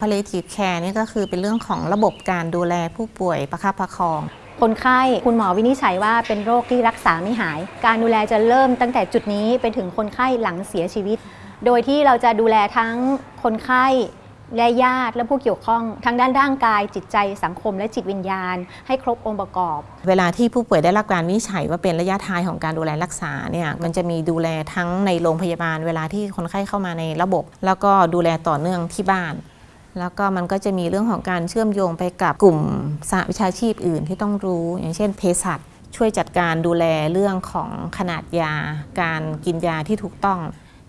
palliative care นี่ก็คือเป็นเรื่องของระบบการดูแลผู้ป่วยประคับประคอง คนไข้คุณหมอวินิจฉัยว่าเป็นโรคที่รักษาไม่หาย การดูแลจะเริ่มตั้งแต่จุดนี้ไปถึงคนไข้หลังเสียชีวิต โดยที่เราจะดูแลทั้งคนไข้และญาติและผู้เกี่ยวข้องทั้งด้านร่างกายจิตใจสังคมและจิตวิญญาณ ให้ครบองค์ประกอบ เวลาที่ผู้ป่วยได้รับการวินิจฉัยว่าเป็นระยะท้ายของการดูแลรักษาเนี่ยมันจะมีดูแลทั้งในโรงพยาบาล เวลาที่คนไข้เข้ามาในระบบ แล้วก็ดูแลต่อเนื่องที่บ้าน แล้วก็มันก็จะมีเรื่องของการเชื่อมโยงไปกับกลุ่มสหวิชาชีพอื่นที่ต้องรู้ อย่างเช่นเภสัชช่วยจัดการดูแลเรื่องของขนาดยา การกินยาที่ถูกต้อง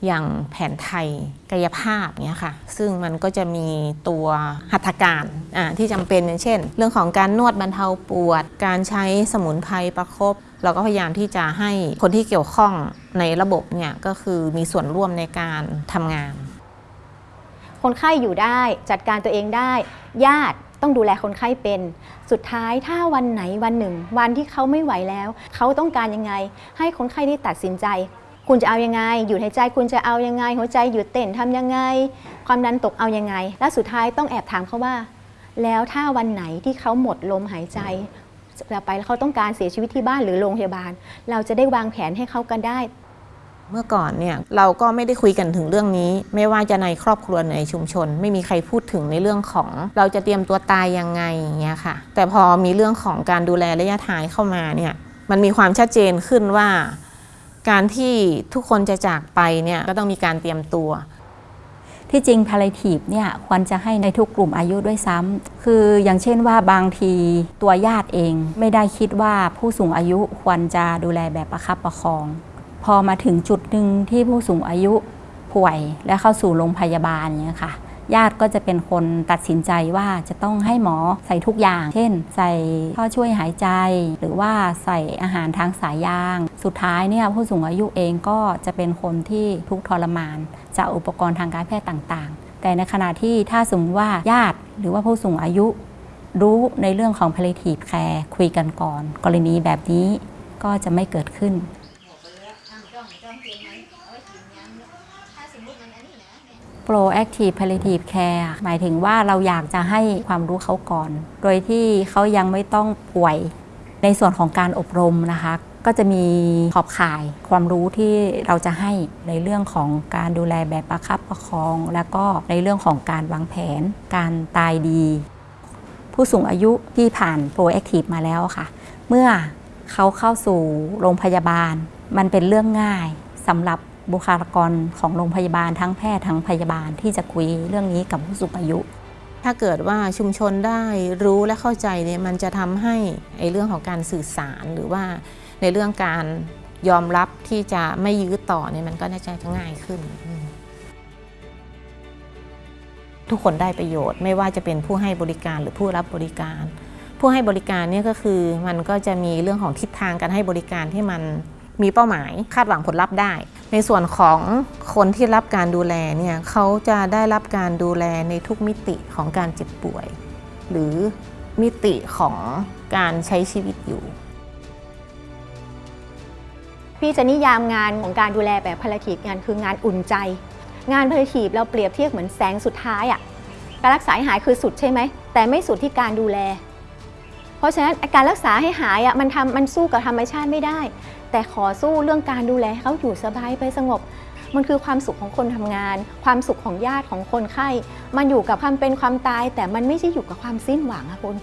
อย่างแผนไทยกายภาพเนี่ยค่ะ ซึ่งมันก็จะมีตัวหัตถการที่จำเป็นอย่างเช่น เรื่องของการนวดบรรเทาปวด การใช้สมุนไพรประคบเราก็พยายามที่จะให้คนที่เกี่ยวข้องในระบบเนี่ยก็คือมีส่วนร่วมในการทำงาน คนไข้อยู่ได้จัดการตัวเองได้ ญาติต้องดูแลคนไข้เป็น สุดท้ายถ้าวันไหนวันหนึ่ง วันที่เขาไม่ไหวแล้ว เขาต้องการยังไง ให้คนไข้ได้ตัดสินใจ คุณจะเอายังไงหยุดหายใจคุณจะเอายังไง หัวใจหยุดเต้นทำยังไง ความดันตกเอายังไง และสุดท้ายต้องแอบถามเขาว่า แล้วถ้าวันไหนที่เขาหมดลมหายใจแล้วไปแล้วเขาต้องการเสียชีวิตที่บ้านหรือโรงพยาบาล เราจะได้วางแผนให้เขากันได้ เมื่อก่อนเนี่ยเราก็ไม่ได้คุยกันถึงเรื่องนี้ ไม่ว่าจะในครอบครัวในชุมชน ไม่มีใครพูดถึงในเรื่องของ เราจะเตรียมตัวตายยังไงอย่างเงี้ยค่ะ แต่พอมีเรื่องของการดูแลระยะท้ายเข้ามาเนี่ยมันมีความชัดเจนขึ้นว่า การที่ทุกคนจะจากไปเนี่ยก็ต้องมีการเตรียมตัว ที่จริง palliative เนี่ยควรจะให้ในทุกกลุ่มอายุด้วยซ้ำคืออย่างเช่นว่าบางทีตัวญาติเองไม่ได้คิดว่าผู้สูงอายุควรจะดูแลแบบประคับประคอง พอมาถึงจุดหนึ่งที่ผู้สูงอายุป่วยและเข้าสู่โรงพยาบาลเนี่ยค่ะ ญาติก็จะเป็นคนตัดสินใจว่าจะต้องให้หมอใส่ทุกอย่าง เช่น ใส่ท่อช่วยหายใจ หรือว่าใส่อาหารทางสายยาง สุดท้ายเนี่ยผู้สูงอายุเองก็จะเป็นคนที่ทุกข์ทรมาน จากอุปกรณ์ทางการแพทย์ต่างๆ แต่ในขณะที่ถ้าสมมติว่าญาติหรือว่าผู้สูงอายุ รู้ในเรื่องของ palliative care คุยกันก่อน กรณีแบบนี้ก็จะไม่เกิดขึ้น proactive palliative care หมายถึงว่าเราอยากจะให้ความรู้เขาก่อน โดยที่เขายังไม่ต้องป่วย ในส่วนของการอบรมนะคะ ก็จะมีขอบข่ายความรู้ที่เราจะให้ในเรื่องของการดูแลแบบประคับประคอง แล้วก็ในเรื่องของการวางแผน การตายดี ผู้สูงอายุที่ผ่าน proactive มาแล้วค่ะ เมื่อเขาเข้าสู่โรงพยาบาล มันเป็นเรื่องง่ายสำหรับ บุคลากรของโรงพยาบาลทั้งแพทย์ทั้งพยาบาลที่จะคุยเรื่องนี้กับผู้สูงอายุ ถ้าเกิดว่าชุมชนได้รู้และเข้าใจเนี่ยมันจะทำให้ไอ้เรื่องของการสื่อสารหรือว่าในเรื่องการยอมรับที่จะไม่ยื้อต่อเนี่ยมันก็น่าจะง่ายขึ้น ทุกคนได้ประโยชน์ไม่ว่าจะเป็นผู้ให้บริการหรือผู้รับบริการ ผู้ให้บริการเนี่ยก็คือมันก็จะมีเรื่องของทิศทางการให้บริการที่มันมีเป้าหมายคาดหวังผลลัพธ์ได้ ในส่วนของคนที่รับการดูแลเนี่ยเขาจะได้รับการดูแลในทุกมิติของการเจ็บป่วย หรือมิติของการใช้ชีวิตอยู่ พี่จะนิยามงานของการดูแลแบบพลาทีฟงานคืองานอุ่นใจ งานพลาทีฟเราเปรียบเทียบเหมือนแสงสุดท้ายอะ่ะการรักษาให้หายคือสุดใช่ไหมแต่ไม่สุดที่การดูแล เพราะฉะนั้นการรักษาให้หายอะ่ะมันทำมันสู้กับธรรมชาติไม่ได้ แต่ขอสู้เรื่องการดูแลให้เขาอยู่สบายไปสงบ มันคือความสุขของคนทำงาน ความสุขของญาติของคนไข้ มันอยู่กับความเป็นความตาย แต่มันไม่ใช่อยู่กับความสิ้นหวังอะคุณ